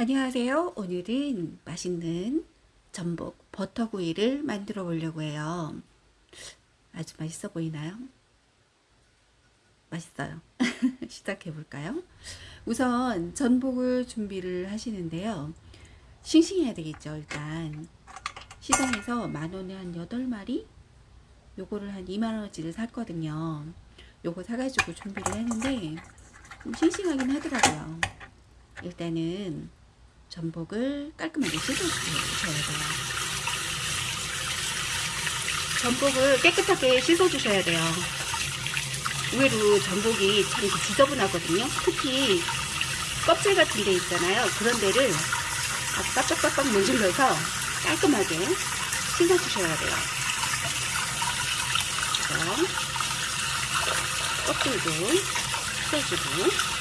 안녕하세요. 오늘은 맛있는 전복 버터구이를 만들어 보려고 해요. 아주 맛있어 보이나요? 맛있어요. 시작해 볼까요? 우선 전복을 준비를 하시는데요. 싱싱해야 되겠죠, 일단. 시장에서 만원에 한 8마리? 요거를 한 2만원어치를 샀거든요. 요거 사가지고 준비를 했는데, 좀 싱싱하긴 하더라고요. 일단은 전복을 깔끔하게 씻어주셔야 돼요. 전복을 깨끗하게 씻어주셔야 돼요. 의외로 전복이 참 지저분하거든요. 특히 껍질 같은 데 있잖아요. 그런 데를 아주 빡빡빡빡 문질러서 깔끔하게 씻어주셔야 돼요. 껍질도 씻어주고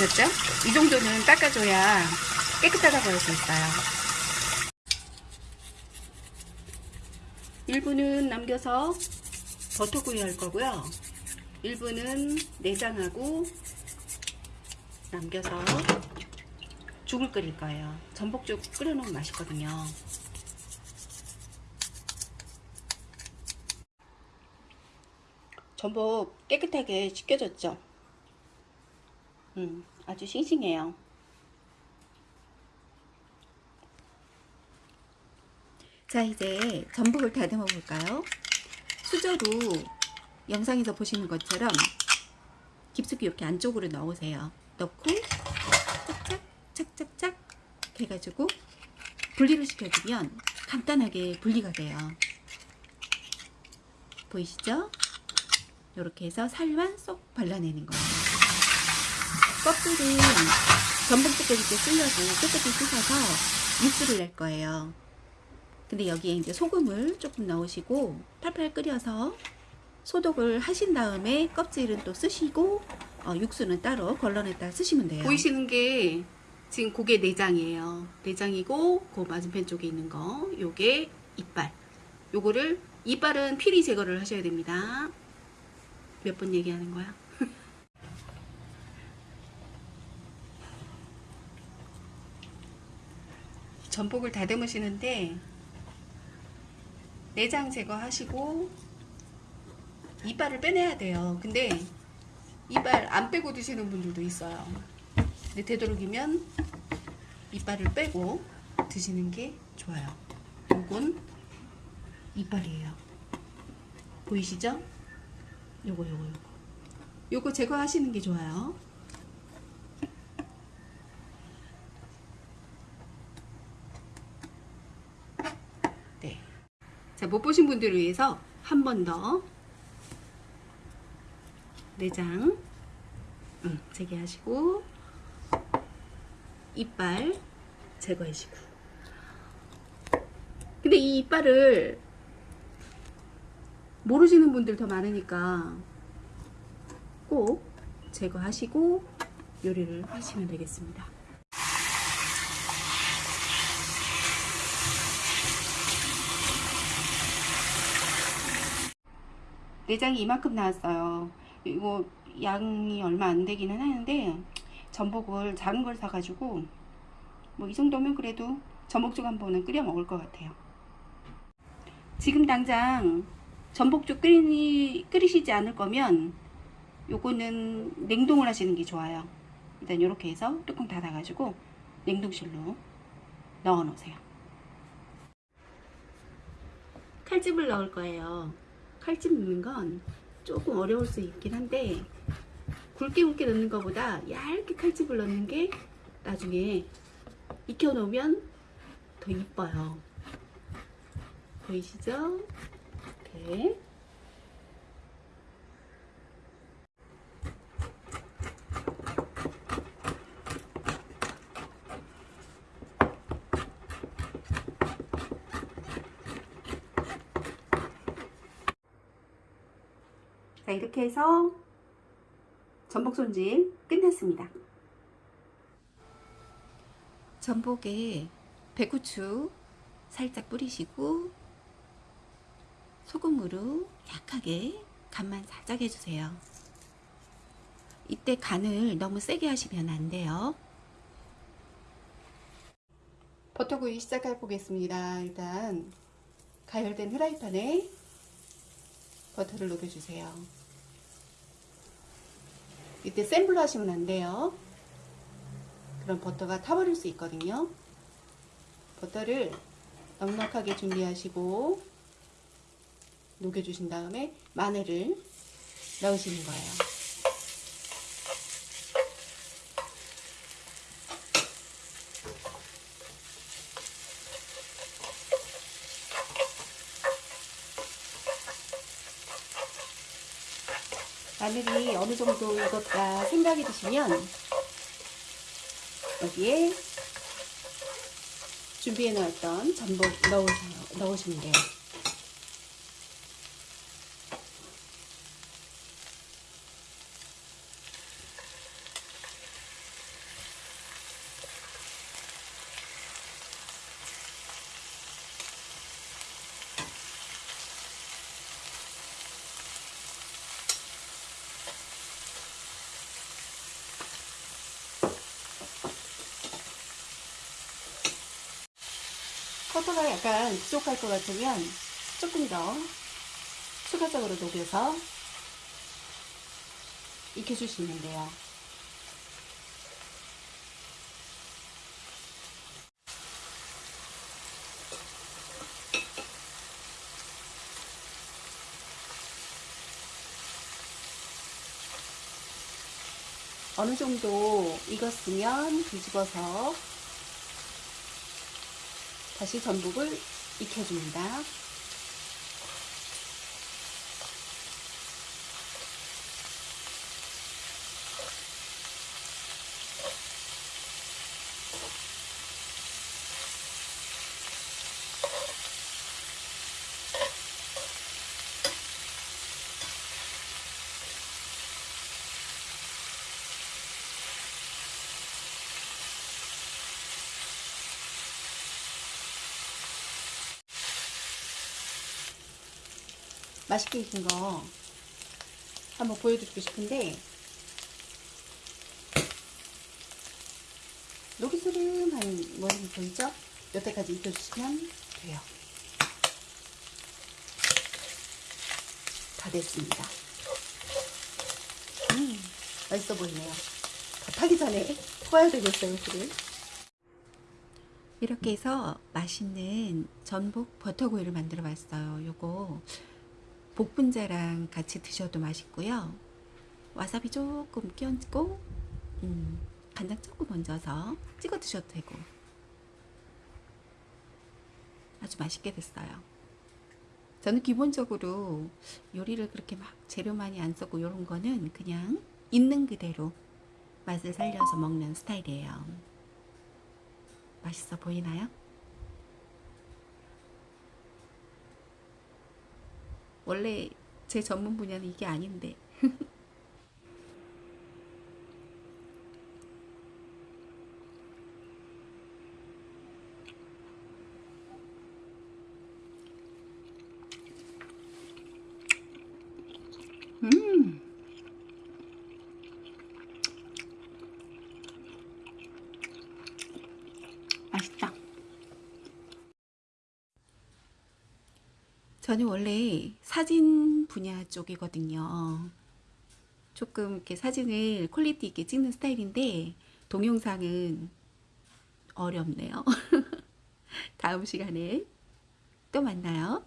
깨끗해졌죠? 이 정도는 닦아줘야 깨끗하다고 할 수 있어요. 1분은 남겨서 버터구이 할 거고요. 1분은 내장하고 남겨서 죽을 끓일 거예요. 전복죽 끓여놓으면 맛있거든요. 전복 깨끗하게 씻겨졌죠? 음, 아주 싱싱해요. 자, 이제 전복을 다듬어 볼까요? 수저로 영상에서 보시는 것처럼 깊숙이 이렇게 안쪽으로 넣으세요. 넣고 착착 착착착 해가지고 분리를 시켜주면 간단하게 분리가 돼요. 보이시죠? 이렇게 해서 살만 쏙 발라내는 거예요. 껍질은 전복 때 쓸려고 깨끗이 씻어서 육수를 낼 거예요. 근데 여기에 이제 소금을 조금 넣으시고 팔팔 끓여서 소독을 하신 다음에 껍질은 또 쓰시고 어, 육수는 따로 걸러냈다 쓰시면 돼요. 보이시는 게 지금 고게 내장이에요. 내장이고 그 맞은편 쪽에 있는 거 요게 이빨. 요거를 이빨은 피리 제거를 하셔야 됩니다. 몇 번 얘기하는 거야? 전복을 다듬으시는데 내장 제거하시고 이빨을 빼내야 돼요. 근데 이빨 안 빼고 드시는 분들도 있어요. 근데 되도록이면 이빨을 빼고 드시는 게 좋아요. 요건 이빨이에요. 보이시죠? 요거 요거 요거 요거 제거하시는 게 좋아요. 자, 못 보신 분들을 위해서 한 번 더. 내장. 음, 재개하시고. 이빨 제거하시고. 근데 이 이빨을 모르시는 분들 더 많으니까 꼭 제거하시고 요리를 하시면 되겠습니다. 내장이 이만큼 나왔어요. 이거 양이 얼마 안 되기는 하는데 전복을 작은 걸 사가지고 뭐 이 정도면 그래도 전복죽 한 번은 끓여 먹을 것 같아요. 지금 당장 전복죽 끓이, 끓이시지 않을 거면 요거는 냉동을 하시는 게 좋아요. 일단 이렇게 해서 뚜껑 닫아 가지고 냉동실로 넣어 놓으세요. 칼집을 넣을 거예요. 칼집 넣는 건 조금 어려울 수 있긴 한데 굵게 굵게 넣는 것보다 얇게 칼집을 넣는 게 나중에 익혀 놓으면 더 이뻐요. 보이시죠? 이렇게 자 이렇게 해서 전복 손질 끝났습니다. 전복에 배고추 살짝 뿌리시고 소금으로 약하게 간만 살짝 해주세요. 이때 간을 너무 세게 하시면 안 돼요. 버터구이 시작해 보겠습니다. 일단 가열된 후라이팬에 버터를 녹여주세요. 이때 센 불로 하시면 안 돼요. 그럼 버터가 타버릴 수 있거든요. 버터를 넉넉하게 준비하시고 녹여주신 다음에 마늘을 넣으시는 거예요. 마늘이 어느 정도 익었다 생각이 드시면 여기에 준비해 놓았던 전복 넣으세요. 넣으시면 돼요. 커터가 약간 부족할 것 같으면 조금 더 추가적으로 녹여서 익혀주시면 돼요. 어느 정도 익었으면 뒤집어서 다시 전복을 익혀줍니다. 맛있게 익은 거 한번 보여드리고 싶은데 노기스름한 모습이 보이죠? 여태까지 익혀주시면 돼요. 다 됐습니다. 음, 맛있어 보이네요. 더 타기 전에 퍼야 되겠어요, 술을. 이렇게 해서 맛있는 전복 버터구이를 만들어 봤어요. 요거 복분자랑 같이 드셔도 맛있고요. 와사비 조금 끼얹고 음, 간장 조금 얹어서 찍어 드셔도 되고 아주 맛있게 됐어요. 저는 기본적으로 요리를 그렇게 막 재료 많이 안 쓰고 이런 거는 그냥 있는 그대로 맛을 살려서 먹는 스타일이에요. 맛있어 보이나요? 원래 제 전문 분야는 이게 아닌데 음 맛있다 저는 원래 사진 분야 쪽이거든요. 조금 이렇게 사진을 퀄리티 있게 찍는 스타일인데 동영상은 어렵네요. 다음 시간에 또 만나요.